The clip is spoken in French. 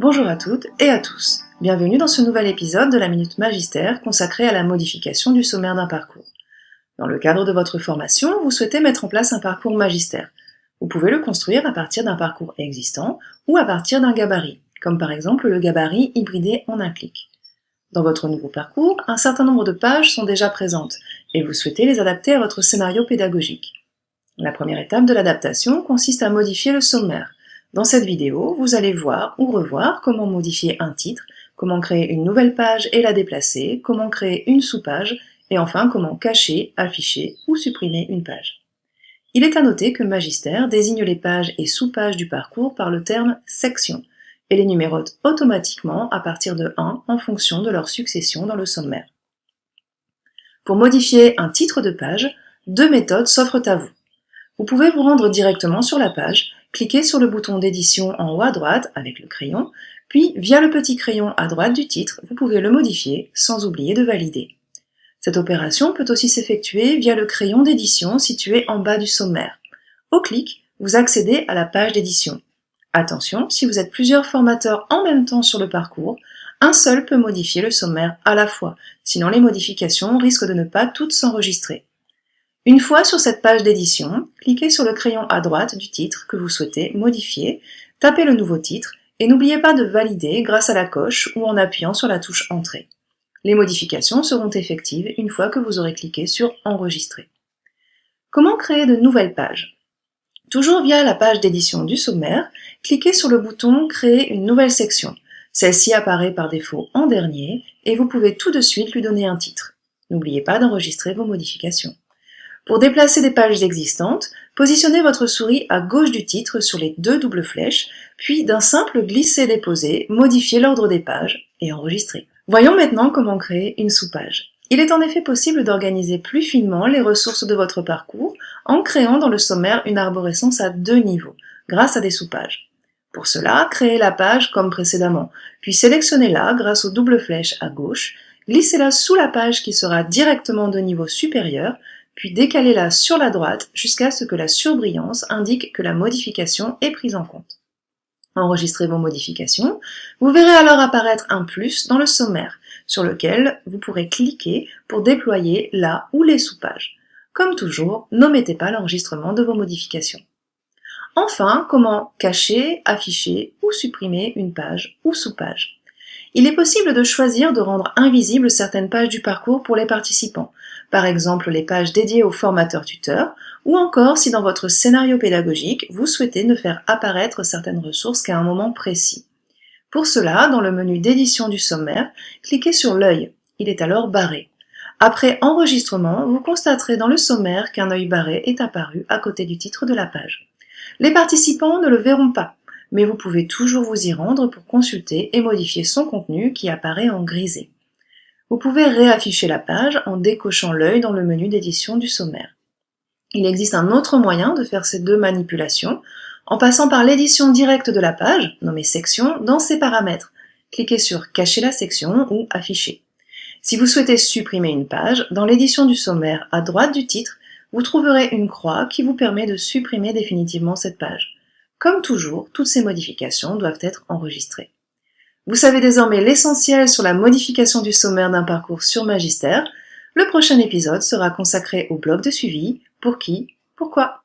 Bonjour à toutes et à tous. Bienvenue dans ce nouvel épisode de la Minute Magistère consacré à la modification du sommaire d'un parcours. Dans le cadre de votre formation, vous souhaitez mettre en place un parcours magistère. Vous pouvez le construire à partir d'un parcours existant ou à partir d'un gabarit, comme par exemple le gabarit hybridé en un clic. Dans votre nouveau parcours, un certain nombre de pages sont déjà présentes et vous souhaitez les adapter à votre scénario pédagogique. La première étape de l'adaptation consiste à modifier le sommaire. Dans cette vidéo, vous allez voir ou revoir comment modifier un titre, comment créer une nouvelle page et la déplacer, comment créer une sous-page, et enfin comment cacher, afficher ou supprimer une page. Il est à noter que Magister désigne les pages et sous-pages du parcours par le terme « section » et les numérote automatiquement à partir de 1 en fonction de leur succession dans le sommaire. Pour modifier un titre de page, deux méthodes s'offrent à vous. Vous pouvez vous rendre directement sur la page, cliquer sur le bouton d'édition en haut à droite avec le crayon, puis via le petit crayon à droite du titre, vous pouvez le modifier sans oublier de valider. Cette opération peut aussi s'effectuer via le crayon d'édition situé en bas du sommaire. Au clic, vous accédez à la page d'édition. Attention, si vous êtes plusieurs formateurs en même temps sur le parcours, un seul peut modifier le sommaire à la fois, sinon les modifications risquent de ne pas toutes s'enregistrer. Une fois sur cette page d'édition, cliquez sur le crayon à droite du titre que vous souhaitez modifier, tapez le nouveau titre et n'oubliez pas de valider grâce à la coche ou en appuyant sur la touche Entrée. Les modifications seront effectives une fois que vous aurez cliqué sur Enregistrer. Comment créer de nouvelles pages? Toujours via la page d'édition du sommaire, cliquez sur le bouton Créer une nouvelle section. Celle-ci apparaît par défaut en dernier et vous pouvez tout de suite lui donner un titre. N'oubliez pas d'enregistrer vos modifications. Pour déplacer des pages existantes, positionnez votre souris à gauche du titre sur les deux doubles flèches, puis d'un simple glisser-déposer, modifiez l'ordre des pages et enregistrez. Voyons maintenant comment créer une sous-page. Il est en effet possible d'organiser plus finement les ressources de votre parcours en créant dans le sommaire une arborescence à deux niveaux, grâce à des sous-pages. Pour cela, créez la page comme précédemment, puis sélectionnez-la grâce aux doubles flèches à gauche, glissez-la sous la page qui sera directement de niveau supérieur, puis décalez-la sur la droite jusqu'à ce que la surbrillance indique que la modification est prise en compte. Enregistrez vos modifications, vous verrez alors apparaître un plus dans le sommaire, sur lequel vous pourrez cliquer pour déployer la ou les sous-pages. Comme toujours, n'omettez pas l'enregistrement de vos modifications. Enfin, comment cacher, afficher ou supprimer une page ou sous-page. Il est possible de choisir de rendre invisibles certaines pages du parcours pour les participants, par exemple les pages dédiées aux formateurs tuteurs, ou encore si dans votre scénario pédagogique, vous souhaitez ne faire apparaître certaines ressources qu'à un moment précis. Pour cela, dans le menu d'édition du sommaire, cliquez sur l'œil. Il est alors barré. Après enregistrement, vous constaterez dans le sommaire qu'un œil barré est apparu à côté du titre de la page. Les participants ne le verront pas, mais vous pouvez toujours vous y rendre pour consulter et modifier son contenu qui apparaît en grisé. Vous pouvez réafficher la page en décochant l'œil dans le menu d'édition du sommaire. Il existe un autre moyen de faire ces deux manipulations, en passant par l'édition directe de la page, nommée section, dans ses paramètres. Cliquez sur Cacher la section ou Afficher. Si vous souhaitez supprimer une page, dans l'édition du sommaire à droite du titre, vous trouverez une croix qui vous permet de supprimer définitivement cette page. Comme toujours, toutes ces modifications doivent être enregistrées. Vous savez désormais l'essentiel sur la modification du sommaire d'un parcours sur Magister. Le prochain épisode sera consacré au bloc de suivi, pour qui, pourquoi?